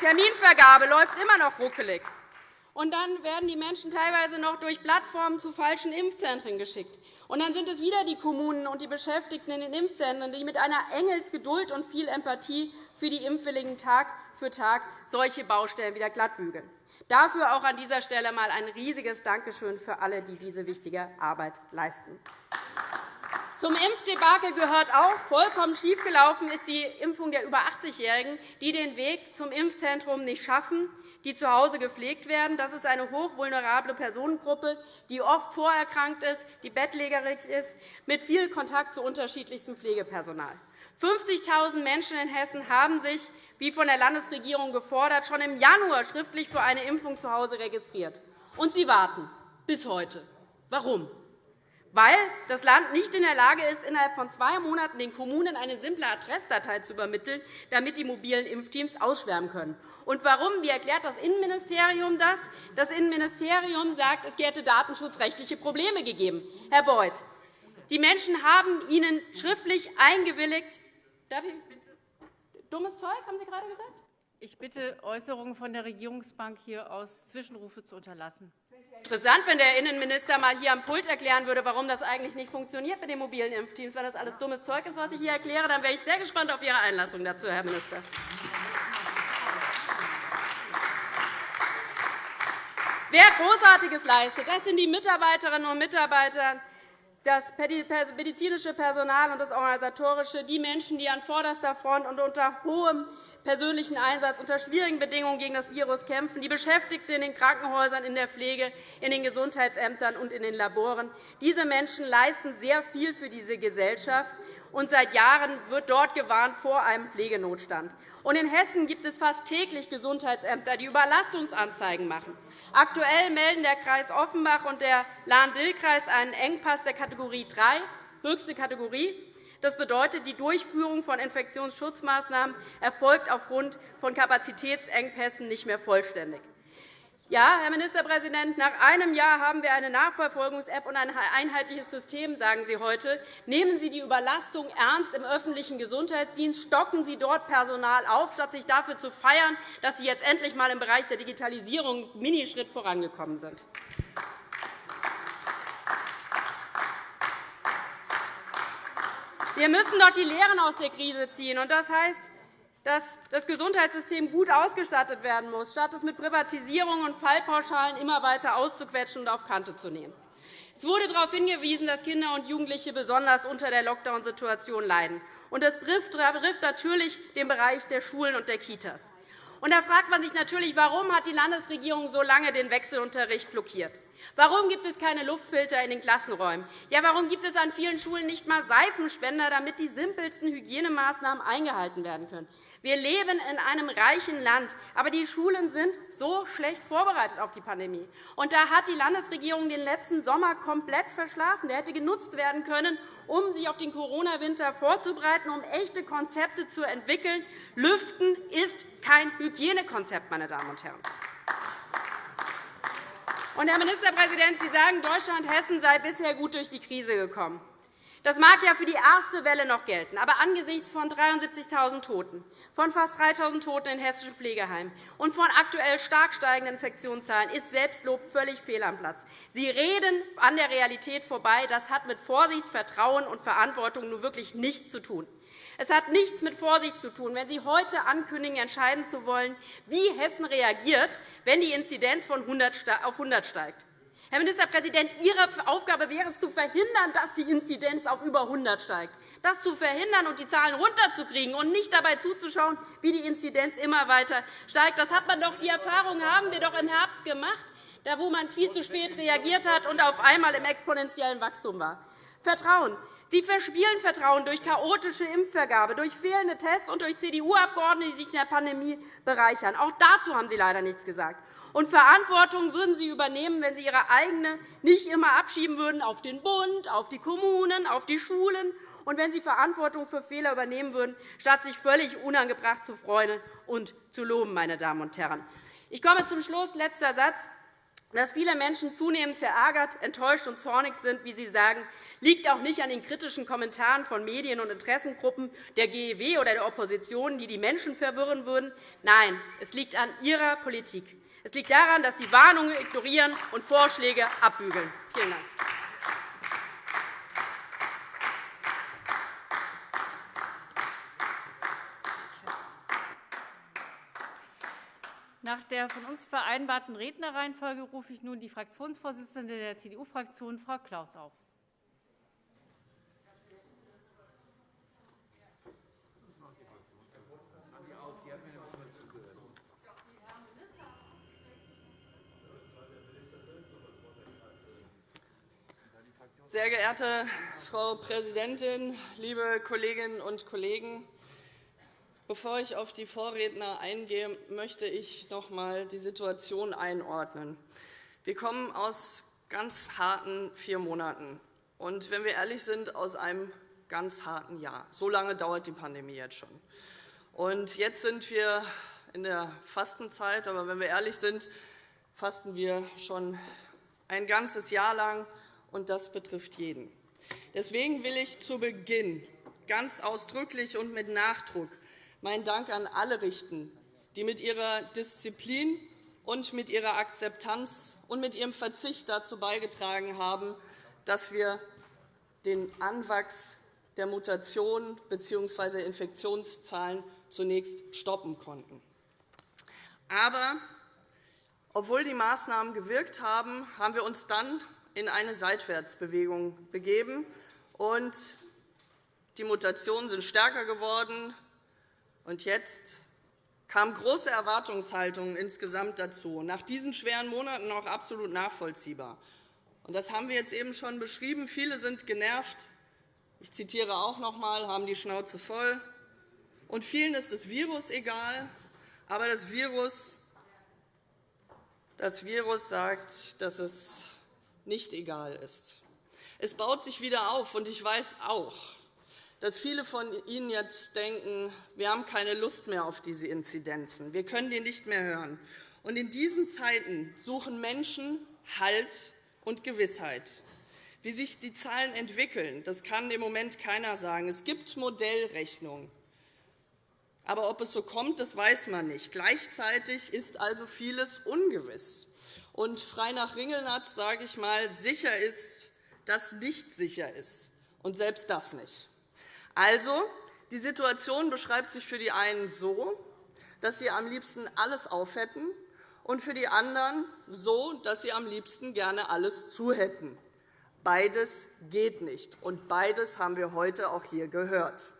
Terminvergabe läuft immer noch ruckelig. Und dann werden die Menschen teilweise noch durch Plattformen zu falschen Impfzentren geschickt. Und dann sind es wieder die Kommunen und die Beschäftigten in den Impfzentren, die mit einer Engelsgeduld und viel Empathie für die Impfwilligen Tag für Tag solche Baustellen wieder glattbügeln. Dafür auch an dieser Stelle einmal ein riesiges Dankeschön für alle, die diese wichtige Arbeit leisten. Zum Impfdebakel gehört auch, vollkommen schiefgelaufen ist die Impfung der über 80-Jährigen, die den Weg zum Impfzentrum nicht schaffen, die zu Hause gepflegt werden. Das ist eine hochvulnerable Personengruppe, die oft vorerkrankt ist, die bettlägerig ist, mit viel Kontakt zu unterschiedlichstem Pflegepersonal. 50.000 Menschen in Hessen haben sich, wie von der Landesregierung gefordert, schon im Januar schriftlich für eine Impfung zu Hause registriert. Und sie warten bis heute. Warum? weil das Land nicht in der Lage ist, innerhalb von zwei Monaten den Kommunen eine simple Adressdatei zu übermitteln, damit die mobilen Impfteams ausschwärmen können. Und warum? Wie erklärt das Innenministerium das? Das Innenministerium sagt, es hätte datenschutzrechtliche Probleme gegeben. Herr Beuth, die Menschen haben Ihnen schriftlich eingewilligt. Darf ich dummes Zeug, haben Sie gerade gesagt? Ich bitte, Äußerungen von der Regierungsbank hier aus Zwischenrufe zu unterlassen. Interessant, wenn der Innenminister einmal hier am Pult erklären würde, warum das eigentlich nicht funktioniert mit den mobilen Impfteams. Wenn das alles dummes Zeug ist, was ich hier erkläre, dann wäre ich sehr gespannt auf Ihre Einlassung dazu, Herr Minister. Wer Großartiges leistet, das sind die Mitarbeiterinnen und Mitarbeiter das medizinische Personal und das organisatorische, die Menschen, die an vorderster Front und unter hohem persönlichen Einsatz unter schwierigen Bedingungen gegen das Virus kämpfen, die Beschäftigten in den Krankenhäusern, in der Pflege, in den Gesundheitsämtern und in den Laboren. Diese Menschen leisten sehr viel für diese Gesellschaft, und seit Jahren wird dort gewarnt vor einem Pflegenotstand. in Hessen gibt es fast täglich Gesundheitsämter, die Überlastungsanzeigen machen. Aktuell melden der Kreis Offenbach und der Lahn-Dill-Kreis einen Engpass der Kategorie 3, höchste Kategorie, das bedeutet, die Durchführung von Infektionsschutzmaßnahmen erfolgt aufgrund von Kapazitätsengpässen nicht mehr vollständig. Ja, Herr Ministerpräsident, nach einem Jahr haben wir eine Nachverfolgungs-App und ein einheitliches System, sagen Sie heute. Nehmen Sie die Überlastung ernst im öffentlichen Gesundheitsdienst. Stocken Sie dort Personal auf, statt sich dafür zu feiern, dass Sie jetzt endlich einmal im Bereich der Digitalisierung einen Minischritt vorangekommen sind. Wir müssen doch die Lehren aus der Krise ziehen. Das heißt, dass das Gesundheitssystem gut ausgestattet werden muss, statt es mit Privatisierungen und Fallpauschalen immer weiter auszuquetschen und auf Kante zu nehmen. Es wurde darauf hingewiesen, dass Kinder und Jugendliche besonders unter der Lockdown-Situation leiden. das betrifft natürlich den Bereich der Schulen und der Kitas. da fragt man sich natürlich, warum hat die Landesregierung so lange den Wechselunterricht blockiert? Warum gibt es keine Luftfilter in den Klassenräumen? Ja, warum gibt es an vielen Schulen nicht einmal Seifenspender, damit die simpelsten Hygienemaßnahmen eingehalten werden können? Wir leben in einem reichen Land, aber die Schulen sind so schlecht vorbereitet auf die Pandemie. Und da hat die Landesregierung den letzten Sommer komplett verschlafen. Der hätte genutzt werden können, um sich auf den Corona-Winter vorzubereiten, um echte Konzepte zu entwickeln. Lüften ist kein Hygienekonzept, meine Damen und Herren. Und, Herr Ministerpräsident, Sie sagen, Deutschland Hessen sei bisher gut durch die Krise gekommen. Das mag ja für die erste Welle noch gelten, aber angesichts von 73.000 Toten, von fast 3.000 Toten in hessischen Pflegeheimen und von aktuell stark steigenden Infektionszahlen ist Selbstlob völlig fehl am Platz. Sie reden an der Realität vorbei. Das hat mit Vorsicht, Vertrauen und Verantwortung nun wirklich nichts zu tun. Es hat nichts mit Vorsicht zu tun, wenn Sie heute ankündigen, entscheiden zu wollen, wie Hessen reagiert, wenn die Inzidenz von 100 auf 100 steigt. Herr Ministerpräsident, Ihre Aufgabe wäre es, zu verhindern, dass die Inzidenz auf über 100 steigt, das zu verhindern und die Zahlen runterzukriegen und nicht dabei zuzuschauen, wie die Inzidenz immer weiter steigt. Das hat man doch, die Erfahrung haben wir doch im Herbst gemacht, da wo man viel zu spät reagiert hat und auf einmal im exponentiellen Wachstum war. Vertrauen. Sie verspielen Vertrauen durch chaotische Impfvergabe, durch fehlende Tests und durch CDU-Abgeordnete, die sich in der Pandemie bereichern. Auch dazu haben Sie leider nichts gesagt. Und Verantwortung würden Sie übernehmen, wenn Sie Ihre eigene nicht immer abschieben würden auf den Bund, auf die Kommunen, auf die Schulen und wenn Sie Verantwortung für Fehler übernehmen würden, statt sich völlig unangebracht zu freuen und zu loben. Meine Damen und Herren. Ich komme zum Schluss. Letzter Satz. Dass viele Menschen zunehmend verärgert, enttäuscht und zornig sind, wie Sie sagen, liegt auch nicht an den kritischen Kommentaren von Medien und Interessengruppen der GEW oder der Opposition, die die Menschen verwirren würden. Nein, es liegt an Ihrer Politik. Es liegt daran, dass Sie Warnungen ignorieren und Vorschläge abbügeln. Vielen Dank. Nach der von uns vereinbarten Rednerreihenfolge rufe ich nun die Fraktionsvorsitzende der CDU-Fraktion, Frau Klaus, auf. Sehr geehrte Frau Präsidentin, liebe Kolleginnen und Kollegen! Bevor ich auf die Vorredner eingehe, möchte ich noch einmal die Situation einordnen. Wir kommen aus ganz harten vier Monaten und, wenn wir ehrlich sind, aus einem ganz harten Jahr. So lange dauert die Pandemie jetzt schon. Und jetzt sind wir in der Fastenzeit. Aber wenn wir ehrlich sind, fasten wir schon ein ganzes Jahr lang, und das betrifft jeden. Deswegen will ich zu Beginn ganz ausdrücklich und mit Nachdruck meinen Dank an alle richten, die mit ihrer Disziplin und mit ihrer Akzeptanz und mit ihrem Verzicht dazu beigetragen haben, dass wir den Anwachs der Mutationen bzw. Infektionszahlen zunächst stoppen konnten. Aber obwohl die Maßnahmen gewirkt haben, haben wir uns dann in eine Seitwärtsbewegung begeben. Und die Mutationen sind stärker geworden. Und jetzt kam große Erwartungshaltung insgesamt dazu. Nach diesen schweren Monaten auch absolut nachvollziehbar. Und das haben wir jetzt eben schon beschrieben. Viele sind genervt. Ich zitiere auch noch einmal, haben die Schnauze voll. Und vielen ist das Virus egal. Aber das Virus, das Virus sagt, dass es nicht egal ist. Es baut sich wieder auf, und ich weiß auch, dass viele von Ihnen jetzt denken, wir haben keine Lust mehr auf diese Inzidenzen, wir können die nicht mehr hören. Und in diesen Zeiten suchen Menschen Halt und Gewissheit. Wie sich die Zahlen entwickeln, das kann im Moment keiner sagen. Es gibt Modellrechnungen. Aber ob es so kommt, das weiß man nicht. Gleichzeitig ist also vieles ungewiss. Und frei nach Ringelnatz sage ich mal, sicher ist, dass nicht sicher ist. Und selbst das nicht. Also, die Situation beschreibt sich für die einen so, dass sie am liebsten alles aufhätten, und für die anderen so, dass sie am liebsten gerne alles zuhätten. Beides geht nicht, und beides haben wir heute auch hier gehört.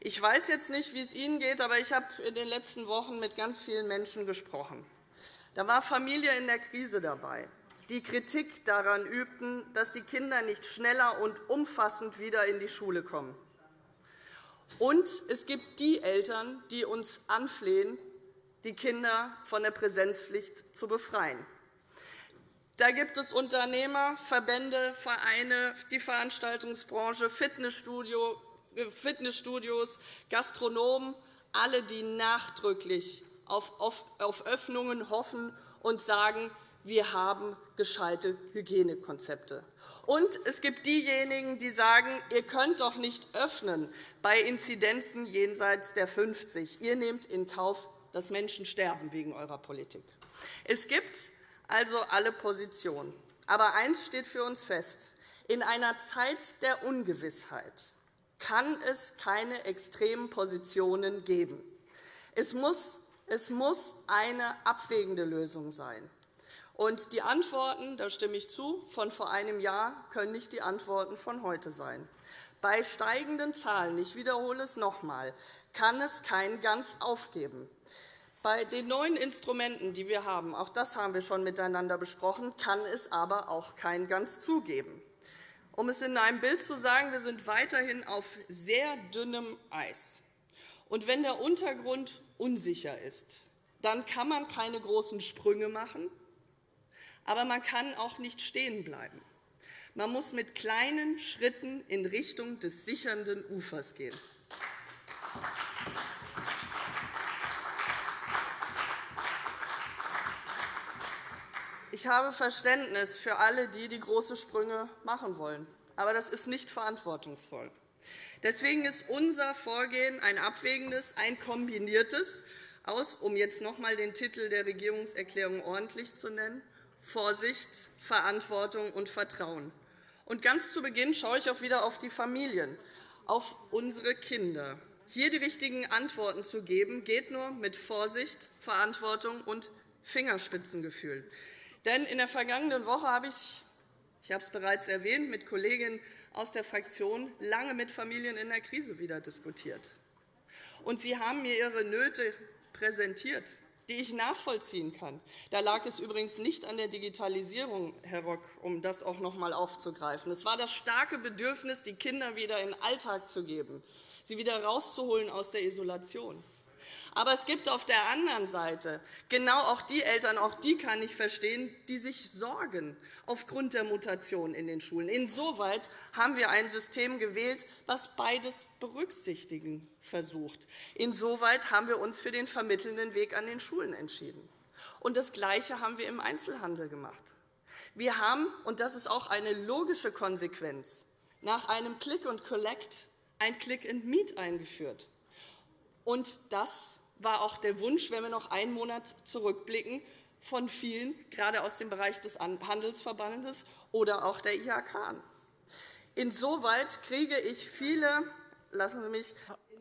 Ich weiß jetzt nicht, wie es Ihnen geht, aber ich habe in den letzten Wochen mit ganz vielen Menschen gesprochen. Da war Familie in der Krise dabei, die Kritik daran übten, dass die Kinder nicht schneller und umfassend wieder in die Schule kommen. Und es gibt die Eltern, die uns anflehen, die Kinder von der Präsenzpflicht zu befreien. Da gibt es Unternehmer, Verbände, Vereine, die Veranstaltungsbranche, Fitnessstudios, Gastronomen, alle, die nachdrücklich auf Öffnungen hoffen und sagen, wir haben gescheite Hygienekonzepte. Und es gibt diejenigen, die sagen, ihr könnt doch nicht öffnen bei Inzidenzen jenseits der 50. Ihr nehmt in Kauf, dass Menschen sterben wegen eurer Politik. Es gibt also alle Positionen. Aber eines steht für uns fest. In einer Zeit der Ungewissheit kann es keine extremen Positionen geben. Es muss, es muss eine abwägende Lösung sein. Und die Antworten, da stimme ich zu, von vor einem Jahr können nicht die Antworten von heute sein. Bei steigenden Zahlen, ich wiederhole es noch einmal, kann es kein Ganz aufgeben. Bei den neuen Instrumenten, die wir haben, auch das haben wir schon miteinander besprochen, kann es aber auch kein Ganz zugeben. Um es in einem Bild zu sagen, wir sind weiterhin auf sehr dünnem Eis. Und wenn der Untergrund unsicher ist, dann kann man keine großen Sprünge machen, aber man kann auch nicht stehen bleiben. Man muss mit kleinen Schritten in Richtung des sichernden Ufers gehen. Ich habe Verständnis für alle, die die große Sprünge machen wollen. Aber das ist nicht verantwortungsvoll. Deswegen ist unser Vorgehen ein abwägendes, ein kombiniertes aus, um jetzt noch einmal den Titel der Regierungserklärung ordentlich zu nennen, Vorsicht, Verantwortung und Vertrauen. Und ganz zu Beginn schaue ich auch wieder auf die Familien, auf unsere Kinder. Hier die richtigen Antworten zu geben, geht nur mit Vorsicht, Verantwortung und Fingerspitzengefühl. Denn in der vergangenen Woche habe ich, ich habe es bereits erwähnt, mit Kolleginnen aus der Fraktion lange mit Familien in der Krise wieder diskutiert. Und sie haben mir ihre Nöte präsentiert, die ich nachvollziehen kann. Da lag es übrigens nicht an der Digitalisierung, Herr Rock, um das auch noch einmal aufzugreifen. Es war das starke Bedürfnis, die Kinder wieder in den Alltag zu geben, sie wieder rauszuholen aus der Isolation. Aber es gibt auf der anderen Seite genau auch die Eltern, auch die kann ich verstehen, die sich sorgen aufgrund der Mutation in den Schulen. Insoweit haben wir ein System gewählt, das beides berücksichtigen versucht. Insoweit haben wir uns für den vermittelnden Weg an den Schulen entschieden. Und das Gleiche haben wir im Einzelhandel gemacht. Wir haben, und das ist auch eine logische Konsequenz, nach einem Click and Collect ein Click and Meet eingeführt. Und das war auch der Wunsch, wenn wir noch einen Monat zurückblicken, von vielen, gerade aus dem Bereich des Handelsverbandes oder auch der IHK. Insoweit kriege ich viele Lassen Sie mich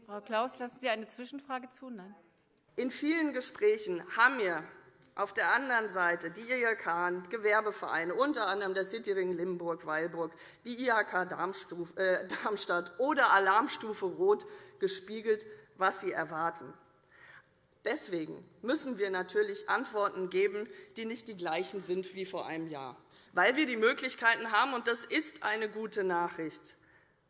Frau Klaus, lassen Sie eine Zwischenfrage zu? Nein. In vielen Gesprächen haben mir auf der anderen Seite die IHK, Gewerbevereine, unter anderem der Cityring Limburg-Weilburg, die IHK äh, Darmstadt oder Alarmstufe Rot gespiegelt, was sie erwarten. Deswegen müssen wir natürlich Antworten geben, die nicht die gleichen sind wie vor einem Jahr, weil wir die Möglichkeiten haben, und das ist eine gute Nachricht.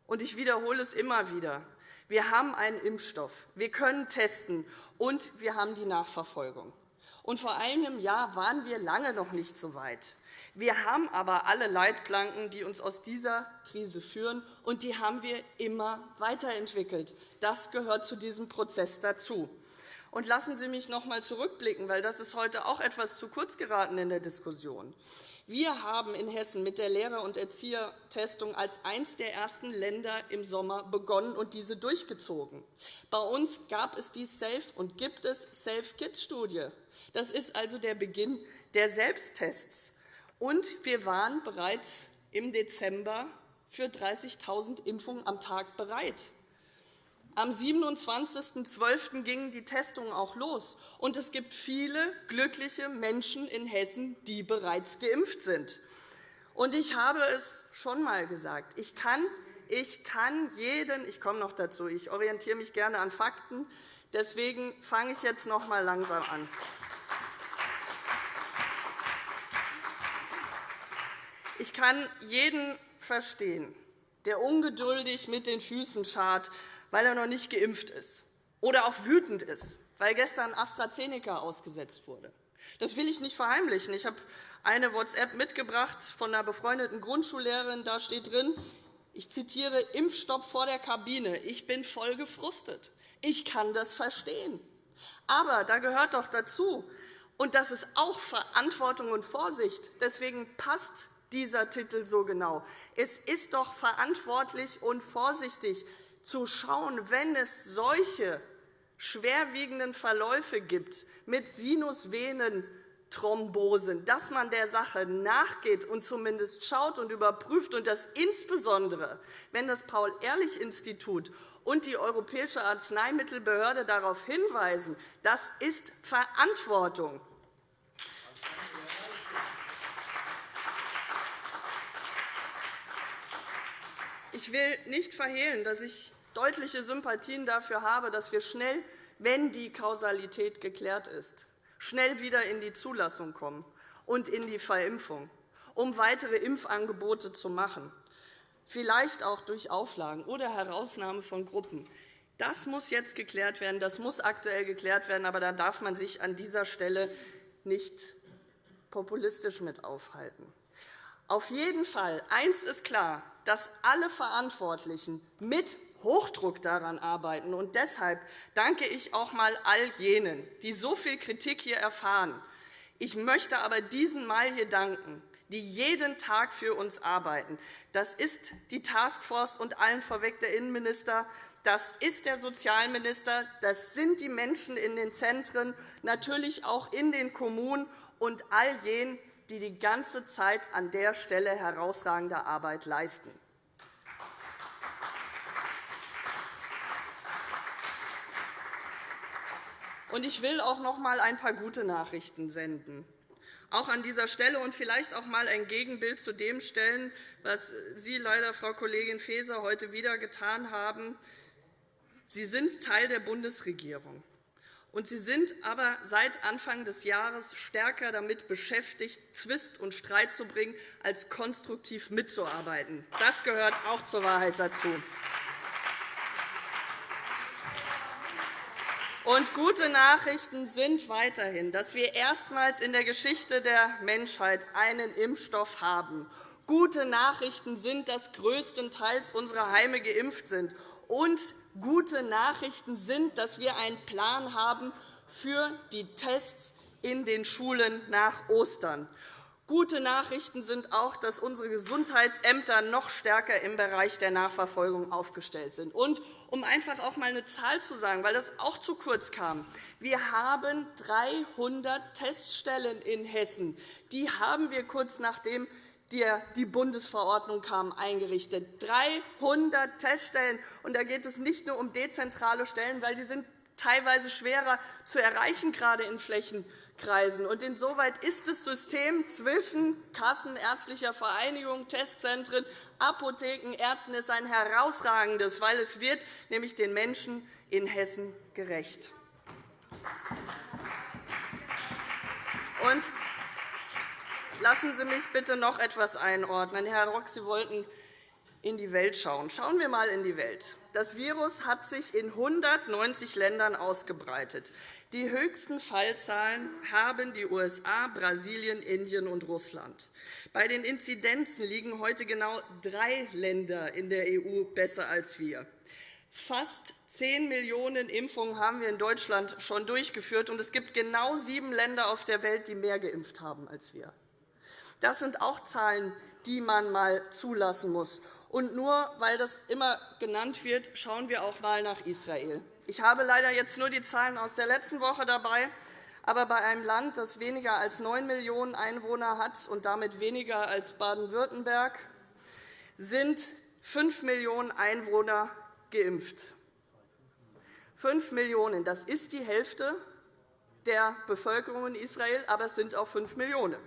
Und ich wiederhole es immer wieder. Wir haben einen Impfstoff, wir können testen, und wir haben die Nachverfolgung. Und vor einem Jahr waren wir lange noch nicht so weit. Wir haben aber alle Leitplanken, die uns aus dieser Krise führen, und die haben wir immer weiterentwickelt. Das gehört zu diesem Prozess dazu. Und lassen Sie mich noch einmal zurückblicken, weil das ist heute auch etwas zu kurz geraten in der Diskussion. Wir haben in Hessen mit der Lehrer- und Erziehertestung als eines der ersten Länder im Sommer begonnen und diese durchgezogen. Bei uns gab es die SAFE und gibt es SAFE-Kids-Studie. Das ist also der Beginn der Selbsttests. Und wir waren bereits im Dezember für 30.000 Impfungen am Tag bereit. Am 27.12. gingen die Testungen auch los. Und es gibt viele glückliche Menschen in Hessen, die bereits geimpft sind. Und ich habe es schon einmal gesagt. Ich kann, ich kann jeden, ich komme noch dazu, ich orientiere mich gerne an Fakten, deswegen fange ich jetzt noch einmal langsam an. Ich kann jeden verstehen, der ungeduldig mit den Füßen scharrt, weil er noch nicht geimpft ist, oder auch wütend ist, weil gestern AstraZeneca ausgesetzt wurde. Das will ich nicht verheimlichen. Ich habe eine WhatsApp mitgebracht von einer befreundeten Grundschullehrerin. Da steht drin, ich zitiere, Impfstopp vor der Kabine. Ich bin voll gefrustet. Ich kann das verstehen. Aber da gehört doch dazu, und das ist auch Verantwortung und Vorsicht. Deswegen passt dieser Titel so genau. Es ist doch verantwortlich und vorsichtig zu schauen, wenn es solche schwerwiegenden Verläufe gibt mit Sinusvenenthrombosen, dass man der Sache nachgeht und zumindest schaut und überprüft, und das insbesondere, wenn das Paul-Ehrlich-Institut und die Europäische Arzneimittelbehörde darauf hinweisen. Das ist Verantwortung. Ich will nicht verhehlen, dass ich deutliche Sympathien dafür habe, dass wir schnell, wenn die Kausalität geklärt ist, schnell wieder in die Zulassung kommen und in die Verimpfung, um weitere Impfangebote zu machen, vielleicht auch durch Auflagen oder Herausnahme von Gruppen. Das muss jetzt geklärt werden, das muss aktuell geklärt werden, aber da darf man sich an dieser Stelle nicht populistisch mit aufhalten. Auf jeden Fall, eins ist klar, dass alle Verantwortlichen mit Hochdruck daran arbeiten. Und deshalb danke ich auch einmal all jenen, die so viel Kritik hier erfahren. Ich möchte aber diesen Mal hier danken, die jeden Tag für uns arbeiten. Das ist die Taskforce und allen vorweg der Innenminister. Das ist der Sozialminister. Das sind die Menschen in den Zentren, natürlich auch in den Kommunen und all jenen, die die ganze Zeit an der Stelle herausragende Arbeit leisten. Ich will auch noch einmal ein paar gute Nachrichten senden auch an dieser Stelle und vielleicht auch einmal ein Gegenbild zu dem stellen, was Sie leider, Frau Kollegin Faeser, heute wieder getan haben. Sie sind Teil der Bundesregierung. Und Sie sind aber seit Anfang des Jahres stärker damit beschäftigt, Zwist und Streit zu bringen, als konstruktiv mitzuarbeiten. Das gehört auch zur Wahrheit dazu. Und gute Nachrichten sind weiterhin, dass wir erstmals in der Geschichte der Menschheit einen Impfstoff haben. Gute Nachrichten sind, dass größtenteils unsere Heime geimpft sind und gute Nachrichten sind, dass wir einen Plan haben für die Tests in den Schulen nach Ostern. Gute Nachrichten sind auch, dass unsere Gesundheitsämter noch stärker im Bereich der Nachverfolgung aufgestellt sind. Und um einfach auch einmal eine Zahl zu sagen, weil das auch zu kurz kam. Wir haben 300 Teststellen in Hessen. Die haben wir kurz nachdem die Bundesverordnung kam, eingerichtet. 300 Teststellen. Und da geht es nicht nur um dezentrale Stellen, weil die sind teilweise schwerer zu erreichen, gerade in Flächen kreisen. Und insoweit ist das System zwischen Kassen, ärztlicher Vereinigung, Testzentren, Apotheken, Ärzten ist ein herausragendes, weil es wird nämlich den Menschen in Hessen gerecht. Und lassen Sie mich bitte noch etwas einordnen. Herr Rock, Sie wollten in die Welt schauen. Schauen wir einmal in die Welt. Das Virus hat sich in 190 Ländern ausgebreitet. Die höchsten Fallzahlen haben die USA, Brasilien, Indien und Russland. Bei den Inzidenzen liegen heute genau drei Länder in der EU besser als wir. Fast 10 Millionen Impfungen haben wir in Deutschland schon durchgeführt, und es gibt genau sieben Länder auf der Welt, die mehr geimpft haben als wir. Das sind auch Zahlen, die man einmal zulassen muss. Und nur weil das immer genannt wird, schauen wir auch einmal nach Israel. Ich habe leider jetzt nur die Zahlen aus der letzten Woche dabei. Aber bei einem Land, das weniger als 9 Millionen Einwohner hat und damit weniger als Baden-Württemberg, sind 5 Millionen Einwohner geimpft. 5 Millionen, das ist die Hälfte der Bevölkerung in Israel, aber es sind auch 5 Millionen.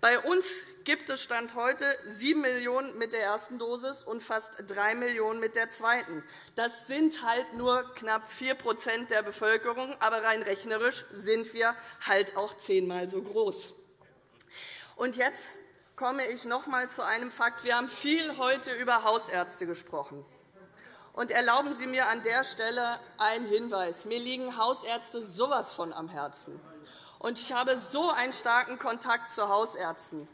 Bei uns gibt es Stand heute 7 Millionen mit der ersten Dosis und fast 3 Millionen mit der zweiten. Das sind halt nur knapp 4% der Bevölkerung, aber rein rechnerisch sind wir halt auch zehnmal so groß. Und jetzt komme ich noch einmal zu einem Fakt. Wir haben viel heute über Hausärzte gesprochen. Und erlauben Sie mir an der Stelle einen Hinweis. Mir liegen Hausärzte sowas von am Herzen. Und ich habe so einen starken Kontakt zu Hausärzten,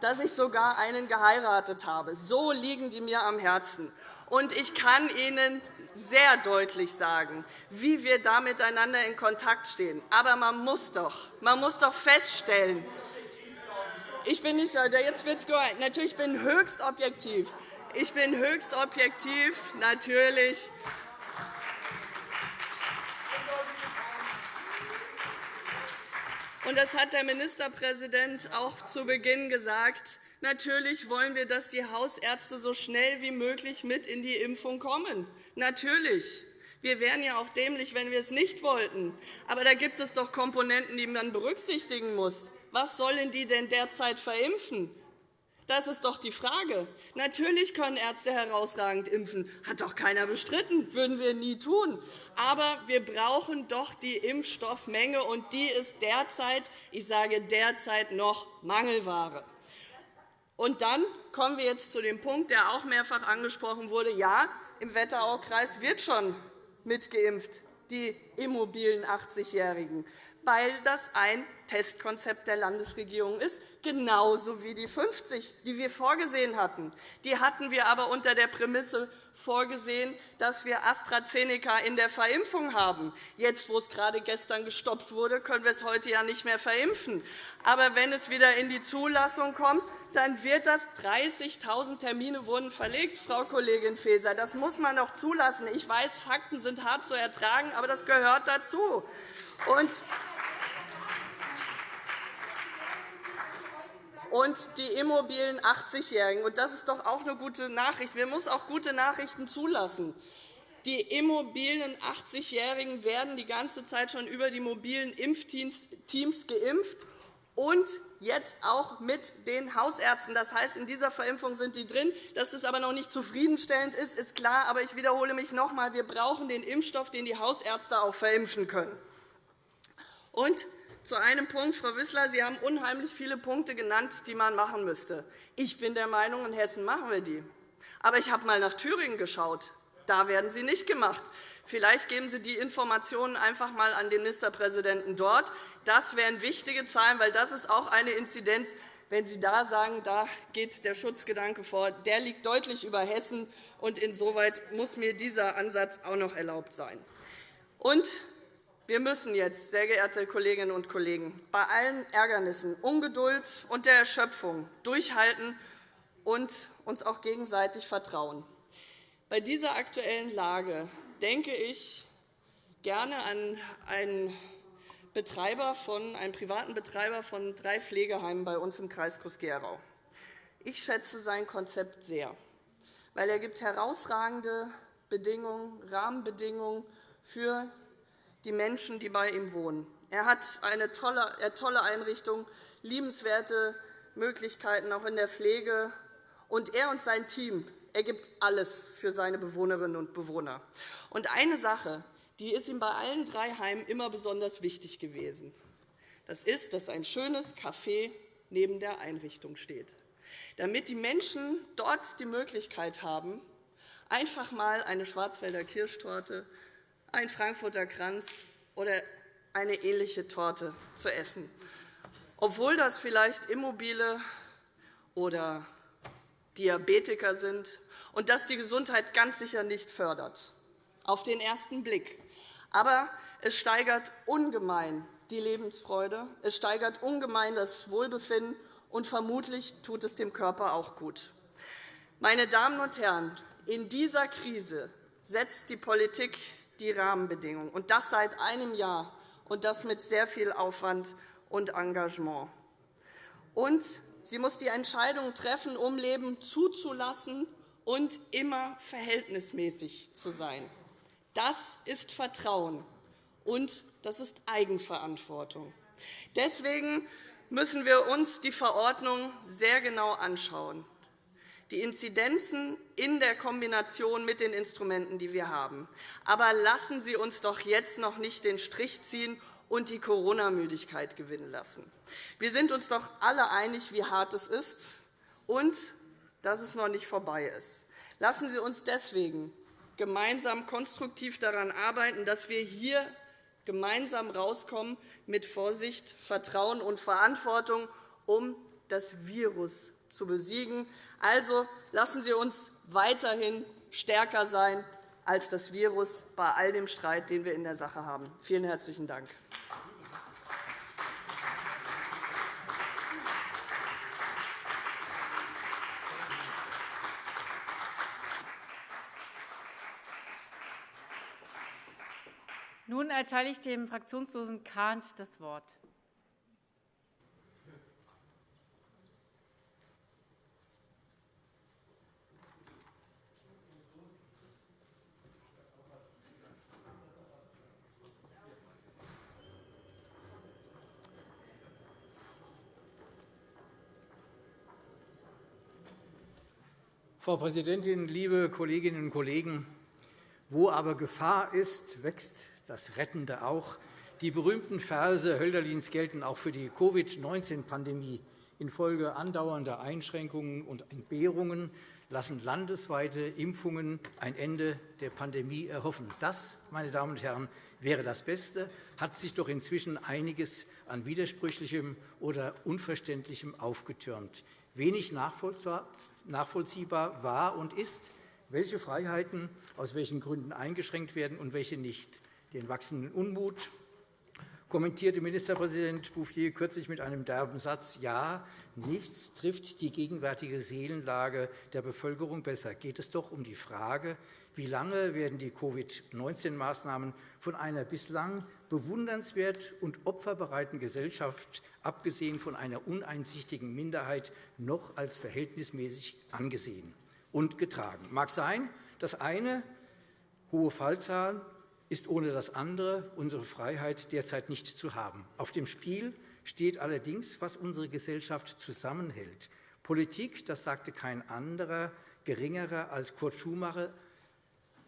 dass ich sogar einen geheiratet habe. So liegen die mir am Herzen. Und ich kann Ihnen sehr deutlich sagen, wie wir da miteinander in Kontakt stehen. Aber man muss doch, man muss doch feststellen, ich bin nicht, jetzt wird's natürlich bin höchst objektiv. Ich bin höchst objektiv, natürlich. Und das hat der Ministerpräsident auch zu Beginn gesagt. Natürlich wollen wir, dass die Hausärzte so schnell wie möglich mit in die Impfung kommen. Natürlich. Wir wären ja auch dämlich, wenn wir es nicht wollten. Aber da gibt es doch Komponenten, die man berücksichtigen muss. Was sollen die denn derzeit verimpfen? Das ist doch die Frage. Natürlich können Ärzte herausragend impfen. Hat doch keiner bestritten. würden wir nie tun. Aber wir brauchen doch die Impfstoffmenge, und die ist derzeit, ich sage derzeit, noch Mangelware. Und dann kommen wir jetzt zu dem Punkt, der auch mehrfach angesprochen wurde. Ja, im Wetteraukreis wird schon mitgeimpft, die immobilen 80-Jährigen weil das ein Testkonzept der Landesregierung ist, genauso wie die 50, die wir vorgesehen hatten. Die hatten wir aber unter der Prämisse vorgesehen, dass wir AstraZeneca in der Verimpfung haben. Jetzt, wo es gerade gestern gestoppt wurde, können wir es heute ja nicht mehr verimpfen. Aber wenn es wieder in die Zulassung kommt, dann wird das 30.000 Termine wurden verlegt, Frau Kollegin Faeser. Das muss man doch zulassen. Ich weiß, Fakten sind hart zu ertragen, aber das gehört dazu. Und und die immobilen 80-Jährigen. Das ist doch auch eine gute Nachricht. Wir müssen auch gute Nachrichten zulassen. Die immobilen 80-Jährigen werden die ganze Zeit schon über die mobilen Impfteams geimpft und jetzt auch mit den Hausärzten. Das heißt, in dieser Verimpfung sind die drin. Dass es aber noch nicht zufriedenstellend ist, ist klar. Aber ich wiederhole mich noch einmal. Wir brauchen den Impfstoff, den die Hausärzte auch verimpfen können. Und zu einem Punkt, Frau Wissler, Sie haben unheimlich viele Punkte genannt, die man machen müsste. Ich bin der Meinung, in Hessen machen wir die. Aber ich habe einmal nach Thüringen geschaut. Da werden sie nicht gemacht. Vielleicht geben Sie die Informationen einfach einmal an den Ministerpräsidenten dort. Das wären wichtige Zahlen, weil das ist auch eine Inzidenz. Wenn Sie da sagen, da geht der Schutzgedanke vor, der liegt deutlich über Hessen. Und insoweit muss mir dieser Ansatz auch noch erlaubt sein. Und wir müssen jetzt, sehr geehrte Kolleginnen und Kollegen, bei allen Ärgernissen, Ungeduld und der Erschöpfung durchhalten und uns auch gegenseitig vertrauen. Bei dieser aktuellen Lage denke ich gerne an einen, Betreiber von, einen privaten Betreiber von drei Pflegeheimen bei uns im Kreis Groß-Gerau. Ich schätze sein Konzept sehr, weil er gibt herausragende Bedingungen, Rahmenbedingungen für die Menschen, die bei ihm wohnen. Er hat eine tolle, Einrichtung, liebenswerte Möglichkeiten auch in der Pflege. Und er und sein Team er gibt alles für seine Bewohnerinnen und Bewohner. Und eine Sache, die ist ihm bei allen drei Heimen immer besonders wichtig gewesen. Das ist, dass ein schönes Café neben der Einrichtung steht, damit die Menschen dort die Möglichkeit haben, einfach einmal eine Schwarzwälder Kirschtorte, ein Frankfurter Kranz oder eine ähnliche Torte zu essen, obwohl das vielleicht Immobile oder Diabetiker sind und das die Gesundheit ganz sicher nicht fördert, auf den ersten Blick. Aber es steigert ungemein die Lebensfreude, es steigert ungemein das Wohlbefinden, und vermutlich tut es dem Körper auch gut. Meine Damen und Herren, in dieser Krise setzt die Politik die Rahmenbedingungen, und das seit einem Jahr, und das mit sehr viel Aufwand und Engagement. Und sie muss die Entscheidungen treffen, um Leben zuzulassen und immer verhältnismäßig zu sein. Das ist Vertrauen, und das ist Eigenverantwortung. Deswegen müssen wir uns die Verordnung sehr genau anschauen, die Inzidenzen in der Kombination mit den Instrumenten, die wir haben. Aber lassen Sie uns doch jetzt noch nicht den Strich ziehen und die Corona-Müdigkeit gewinnen lassen. Wir sind uns doch alle einig, wie hart es ist und dass es noch nicht vorbei ist. Lassen Sie uns deswegen gemeinsam konstruktiv daran arbeiten, dass wir hier gemeinsam rauskommen mit Vorsicht, Vertrauen und Verantwortung, um das Virus zu besiegen. Also lassen Sie uns weiterhin stärker sein als das Virus bei all dem Streit, den wir in der Sache haben. Vielen herzlichen Dank. Nun erteile ich dem fraktionslosen Kahnt das Wort. Frau Präsidentin, liebe Kolleginnen und Kollegen! Wo aber Gefahr ist, wächst das Rettende auch. Die berühmten Verse Hölderlins gelten auch für die Covid-19-Pandemie. Infolge andauernder Einschränkungen und Entbehrungen lassen landesweite Impfungen ein Ende der Pandemie erhoffen. Das, meine Damen und Herren, wäre das Beste, hat sich doch inzwischen einiges an Widersprüchlichem oder Unverständlichem aufgetürmt. Wenig nachvollziehbar war und ist, welche Freiheiten aus welchen Gründen eingeschränkt werden und welche nicht. Den wachsenden Unmut kommentierte Ministerpräsident Bouffier kürzlich mit einem derben Satz. Ja, nichts trifft die gegenwärtige Seelenlage der Bevölkerung besser. Geht es doch um die Frage, wie lange werden die Covid-19-Maßnahmen von einer bislang bewundernswert und opferbereiten Gesellschaft, abgesehen von einer uneinsichtigen Minderheit, noch als verhältnismäßig angesehen und getragen. Mag sein, das eine, hohe Fallzahlen, ist ohne das andere unsere Freiheit derzeit nicht zu haben. Auf dem Spiel steht allerdings, was unsere Gesellschaft zusammenhält. Politik, das sagte kein anderer, geringerer als Kurt Schumacher,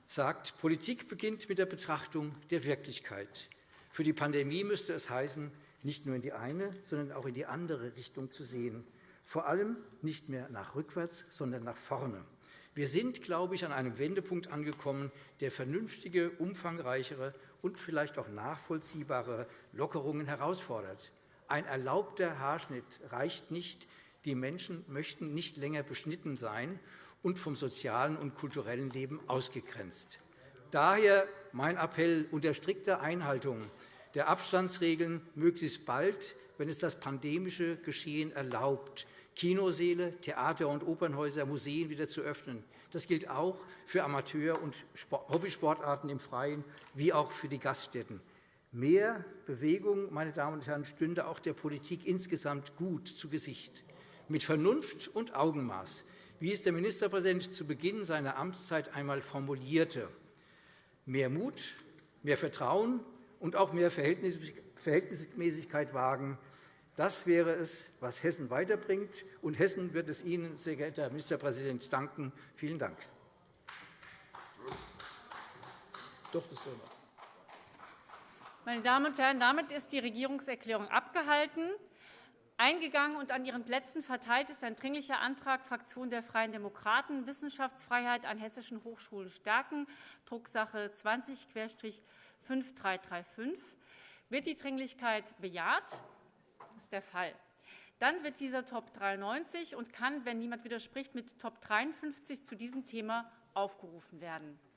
sagt, Politik beginnt mit der Betrachtung der Wirklichkeit. Für die Pandemie müsste es heißen, nicht nur in die eine, sondern auch in die andere Richtung zu sehen. Vor allem nicht mehr nach rückwärts, sondern nach vorne. Wir sind, glaube ich, an einem Wendepunkt angekommen, der vernünftige, umfangreichere und vielleicht auch nachvollziehbare Lockerungen herausfordert. Ein erlaubter Haarschnitt reicht nicht. Die Menschen möchten nicht länger beschnitten sein und vom sozialen und kulturellen Leben ausgegrenzt. Daher mein Appell unter strikter Einhaltung der Abstandsregeln möglichst bald, wenn es das pandemische Geschehen erlaubt, Kinosäle, Theater- und Opernhäuser, Museen wieder zu öffnen. Das gilt auch für Amateur- und Hobbysportarten im Freien wie auch für die Gaststätten. Mehr Bewegung meine Damen und Herren, stünde auch der Politik insgesamt gut zu Gesicht. Mit Vernunft und Augenmaß, wie es der Ministerpräsident zu Beginn seiner Amtszeit einmal formulierte. Mehr Mut, mehr Vertrauen und auch mehr Verhältnismäßigkeit wagen. Das wäre es, was Hessen weiterbringt. Und Hessen wird es Ihnen, sehr geehrter Herr Ministerpräsident, danken. Vielen Dank. Doch, das Meine Damen und Herren, damit ist die Regierungserklärung abgehalten. Eingegangen und an Ihren Plätzen verteilt ist ein Dringlicher Antrag Fraktion der Freien Demokraten, Wissenschaftsfreiheit an hessischen Hochschulen stärken, Drucksache 20-5335. Wird die Dringlichkeit bejaht? Das ist der Fall. Dann wird dieser Top 93 und kann, wenn niemand widerspricht, mit Top 53 zu diesem Thema aufgerufen werden.